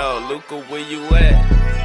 Yo, Luca, where you at?